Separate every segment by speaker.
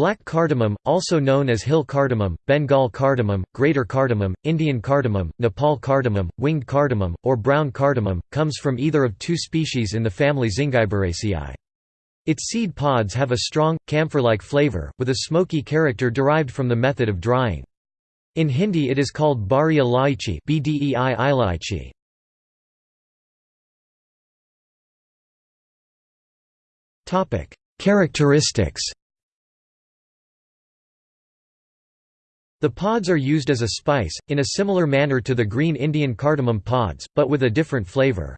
Speaker 1: Black cardamom, also known as hill cardamom, Bengal cardamom, greater cardamom, Indian cardamom, Nepal cardamom, winged cardamom, or brown cardamom, comes from either of two species in the family Zingiberaceae. Its seed pods have a strong, camphor-like flavor, with a smoky character derived from the method of drying. In Hindi it is called bari ilaichi
Speaker 2: -E Characteristics
Speaker 1: The pods are used as a spice, in a similar manner to the green Indian cardamom pods, but with a different flavor.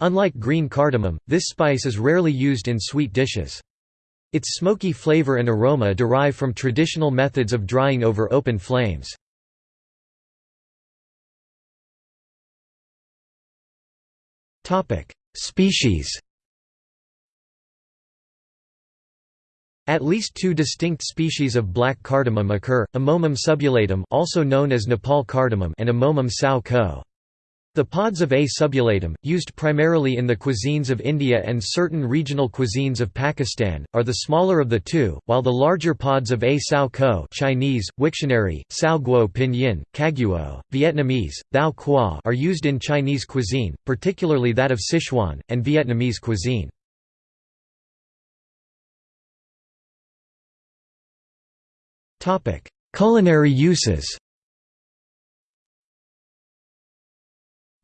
Speaker 1: Unlike green cardamom, this spice is rarely used in sweet dishes. Its smoky flavor and aroma derive from traditional methods of drying over open flames. Species At least two distinct species of black cardamom occur, Amomum subulatum also known as Nepal cardamom and Amomum tsao-ko. The pods of A. subulatum, used primarily in the cuisines of India and certain regional cuisines of Pakistan, are the smaller of the two, while the larger pods of A. tsao-ko Chinese, Wiktionary, sao guo pinyin, kaguo, Vietnamese, thao qua are used in Chinese cuisine, particularly that of Sichuan, and Vietnamese cuisine.
Speaker 2: Culinary uses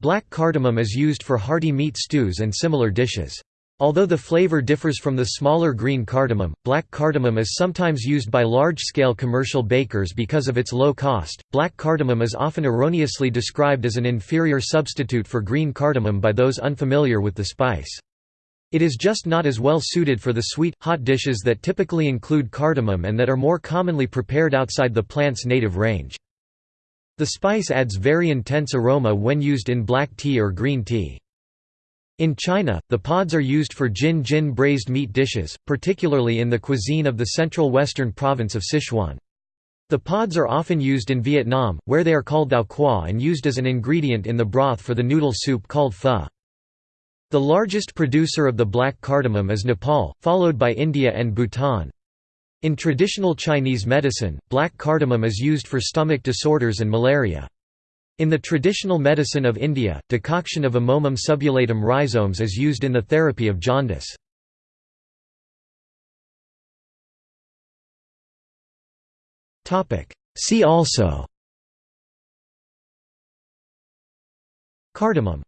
Speaker 1: Black cardamom is used for hearty meat stews and similar dishes. Although the flavor differs from the smaller green cardamom, black cardamom is sometimes used by large-scale commercial bakers because of its low cost. Black cardamom is often erroneously described as an inferior substitute for green cardamom by those unfamiliar with the spice. It is just not as well suited for the sweet, hot dishes that typically include cardamom and that are more commonly prepared outside the plant's native range. The spice adds very intense aroma when used in black tea or green tea. In China, the pods are used for jin jin braised meat dishes, particularly in the cuisine of the central western province of Sichuan. The pods are often used in Vietnam, where they are called thao qua and used as an ingredient in the broth for the noodle soup called pho. The largest producer of the black cardamom is Nepal, followed by India and Bhutan. In traditional Chinese medicine, black cardamom is used for stomach disorders and malaria. In the traditional medicine of India, decoction of Amomum subulatum rhizomes is used in the therapy of jaundice.
Speaker 2: See also Cardamom